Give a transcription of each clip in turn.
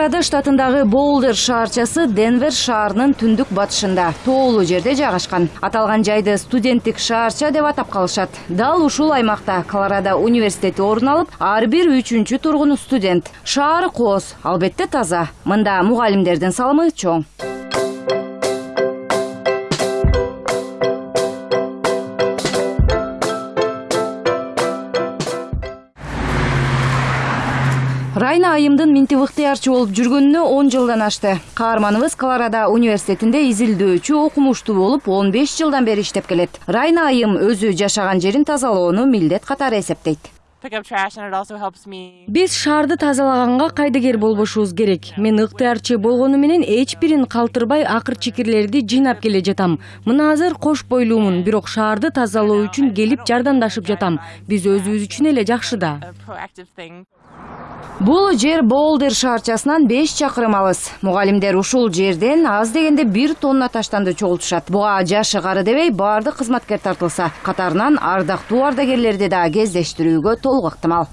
колорадо штатындагы боулдер шаарчасы денвер шаарынын түндүк батышында тоолуу жерде жайгашкан. Аталган жайды студенттик шаарча деп атап калышат. Дал ушул аймакта колорадо университети орун алып ар бир үчүнчү тургуну студент. Шаар кооз албетте таза. Мында мугалимдердин салымы чоң райна айымдын минтип ыктыярчы болуп жүргөнүнө он жылдан ашты каарманыбыз колорадо университетинде изилдөөчү окумуштуу болуп он беш жылдан бери иштеп келет. Райна айым өзү жашаган жерин тазалоону милдет катары эсептейт. Биз шаарды тазалаганга кайдыгер болбошубуз керек. Мен ыктыярчы болгону менен эч бирин калтырбай акыр чикирлерди жыйнап келе жатам. Мына азыр кош бойлуумун бирок шаарды тазалоо үчүн келип жардамдашып жатам. Биз өзүбүз үчүн эле жакшы да. Бул жер боулдер шаарчасынан беш чакырым алыс. Мугалимдер ушул жерден аз дегенде бир тонна таштанды чогултушат. Буга жашы кары дебей баардык кызматкер тартылса катарынан ардактуу ардагерлерди да кездештирүүгө толук ыктымал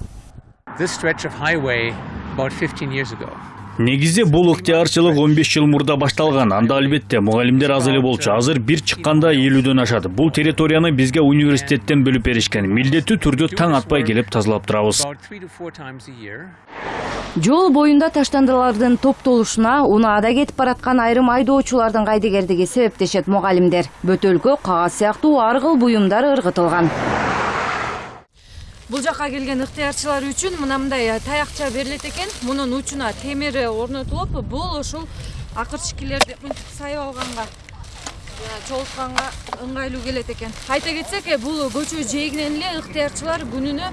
негизи бул ыктыярчылык он беш жыл мурда башталган. Анда албетте мугалимдер аз эле болчу. Азыр бир чыкканда элүүдөн ашат. Бул территорияны бизге университеттен бөлүп беришкен. Милдеттүү түрдө таң атпай келип тазалап турабыз. Жол боюнда таштандылардын топтолушуна унаада кетип бараткан айрым айдоочулардын кайдыгердиги себептешет мугалимдер. Бөтөлкө кагаз сыяктуу ар кыл буюмдар ыргытылган бул жака келген ыктыярчылар үчүн мына мындай таякча берилет экен мунун учуна темир орнотулуп бул ушул акырчыкилерди мынтип сайып алганга чогултканга ыңгайлуу келет экен айта кетсек бул көчө жээгинен эле ыктыярчылар күнүнө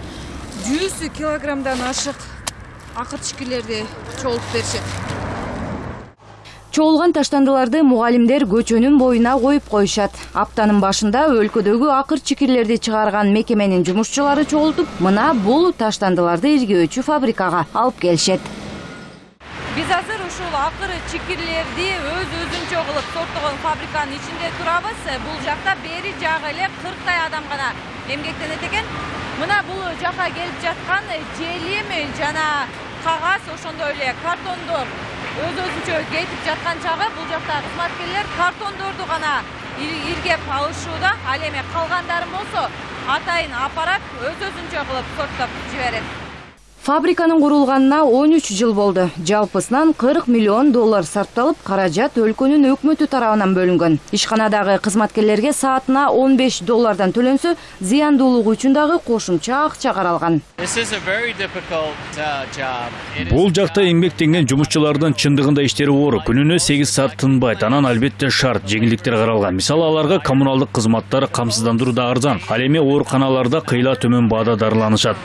жүз килограммдан ашык акырчыкилерди чогултуп беришет чогулган таштандыларды мугалимдер көчөнүн боюна коюп коюшат. Аптанын башында өлкөдөгү акыр чикирлерди чыгарган мекеменин жумушчулары чогултуп мына бул таштандыларды иргөөчү фабрикага алып келишет. Биз азыр ушул акыр чикирлерди өз өзүнчө кылып сорттогон фабриканын ичинде турабыз. Бул жакта бери жагы эле кырктай адам гана эмгектенет экен. Мына бул жака келип жаткан желим жана кагаз ошондой эле картондор. Өз өзүнчө кетип жаткан чагы бул жакта кызматкерлер картондорду гана иргеп алышууда ал эми калгандарын болсо атайын аппарат өз өзүнчө кылып сорттоп жиберет фабриканын курулганына он үч жыл болду жалпысынан кырк миллион доллар сарпталып каражат өлкөнүн өкмөтү тарабынан бөлүнгөн ишканадагы кызматкерлерге саатына он беш доллардан төлөнсө зыяндуулугу үчүн дагы кошумча акча каралган uh, бул жакта эмгектенген жумушчулардын чындыгында иштери оор күнүнө сегиз саат тынбайт анан албетте шарт жеңилдиктер каралган мисалы аларга коммуналдык кызматтар камсыздандыруу да арзан. Ал эми ооруканаларда кыйла төмөн баада дарыланышат.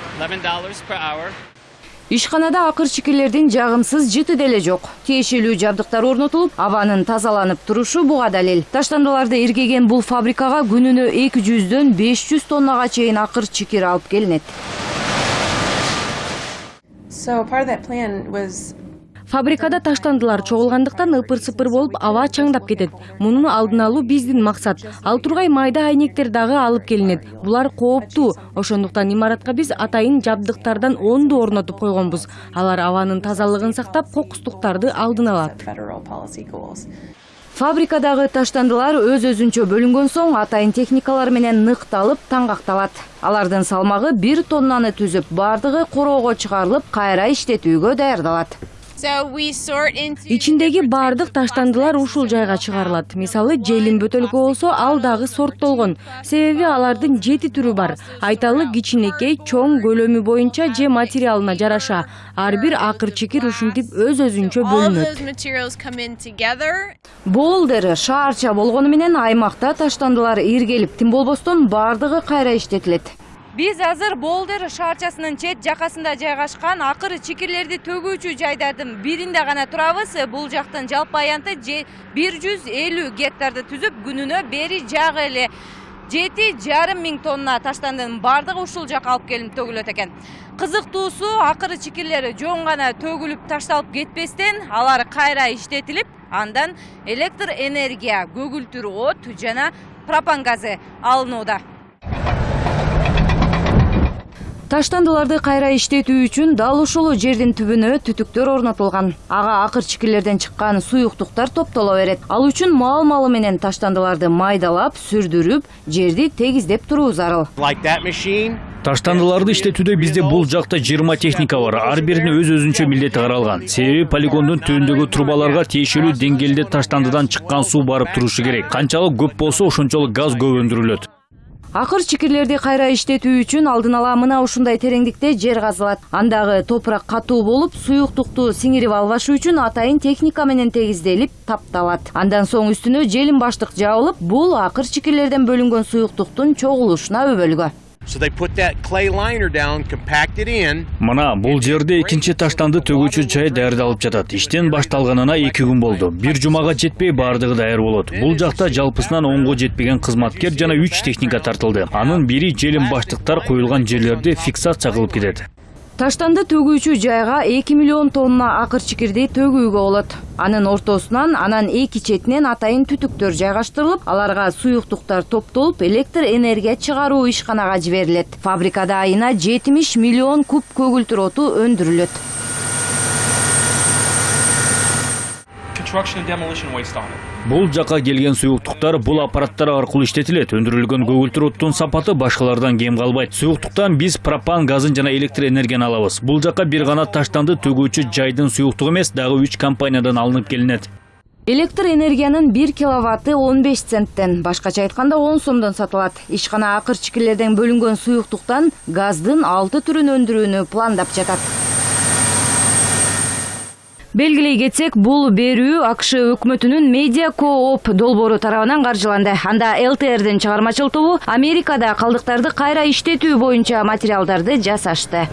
Ишканада акырчыкирлердин жагымсыз жыты деле жок. Тиешелүү жабдыктар орнотулуп абанын тазаланып турушу буга далил. Таштандыларды иргеген бул фабрикага күнүнө эки жүздөн беш жүз тоннага чейин акыр чикир алып келинет фабрикада таштандылар. Чогулгандыктан ыпыр сыпыр болуп аба чаңдап кетет. Муну алдын алуу биздин максат. Ал тургай майда айнектер дагы алып келинет. Булар кооптуу. Ошондуктан имаратка биз атайын жабдыктардан ондо орнотуп койгонбуз. Алар абанын тазалыгын сактап кокустуктарды алдын алат. Фабрикадагы таштандылар өз өзүнчө бөлүнгөн соң атайын техникалар менен ныкталып таңгакталат. Алардын салмагы бир тоннаны түзүп баардыгы короого чыгарылып кайра иштетүүгө даярдалат ичиндеги баардык таштандылар ушул жайга чыгарылат мисалы желим бөтөлкө болсо ал дагы сорттолгон себеби алардын жети түрү бар айталық кичинекей чоң көлөмү боюнча же материалына жараша ар бир акыр чикир ушинтип өз өзүнчө бөлүнөт болдер шаарча болгону менен аймакта таштандылар иргелип тим болбостон баардыгы кайра иштетилет биз азыр болдер шаарчасынын чет жакасында жайгашкан акыр чикирлерди төгүүчү жайдардын биринде гана турабыз. Бул жактын жалпы аянты бир жүз элүү гектарды түзүп күнүнө бери жагы эле жети жарым миң тонна таштандынын баардыгы ушул жака алып келинип төгүлөт экен. Кызыктуусу акыры чикирлер жөн гана төгүлүп ташталып кетпестен алар кайра иштетилип андан электр энергия көгүлтүр от жана пропан газы алынууда таштандыларды кайра иштетүү үчүн дал ушул жердин түбүнө түтүктөр орнотулган. Ага акыр чикирлерден чыккан суюктуктар топтоло берет. Ал үчүн маал маалы менен таштандыларды майдалап сүрдүрүп жерди тегиздеп туруу зарыл. Таштандыларды иштетүүдө бизде бул жакта жыйырма техника бар. Ар бирине өз өзүнчө милдети каралган. Себеби полигондун түбүндөгү трубаларга тиешелүү деңгээлде таштандыдан чыккан суу барып турушу керек. Канчалык көп болсо ошончолук газ көп өндүрүлөт акыр чикирлерди кайра иштетүү үчүн алдын ала мына ушундай тереңдикте жер казылат. Андагы топурак катуу болуп суюктукту сиңирип албаш үчүн атайын техника менен тегизделип тапталат. Андан соң үстүнө желим баштык жабылып бул акыр чикирлерден бөлүнгөн суюктуктун чогулушуна өбөлгө So they put that clay liner down, compact it in. мына бул жерде экинчи таштанды төгүүчү жай даярдалып жатат иштен башталганына эки күн болду бир жумага жетпей баардыгы даяр болот бул жакта жалпысынан онго жетпеген кызматкер жана үч техника тартылды. анын бири желим баштыктар коюлган жерлерди фиксация кылып кетет таштанды төгүүчү жайга эки миллион тонна акыр чикирди төгүүгө болот. Анын ортосунан анан эки четинен атайын түтүктөр жайгаштырылып аларга суюктуктар топтолуп электр энергия чыгаруу ишканага жиберилет. Фабрикада айына жетимиш миллион куб көгүлтүр оту өндүрүлөт Бұл жаққа келген сұйықтықтар бұл аппараттар арқылы іштетіледі. Өндірілген көгілтір ұттың сапаты башқалардан кем қалбайды. Сұйықтықтан біз пропан газын жана электр энергияны алауыз. Бұл жаққа бір ғана таштанды төгүүчү жайдың сұйықтығы емес, дағы 3 компаниядан алынып келінеді. Электр энергияның 1 киловатты 15 центтен, башқа чайтқанда 10 сомдан сатылады. Ишқана ақыр чикилерден бөлінген сұйықтықтан газдың 6 түрін өндіруіні пландап жатады. Белгилей кетсек бул берүү акш өкмөтүнүн медиа кооп долбоору тарабынан каржыланды. Анда лтрдин чыгармачыл тобу америкада калдыктарды кайра иштетүү боюнча материалдарды жасашты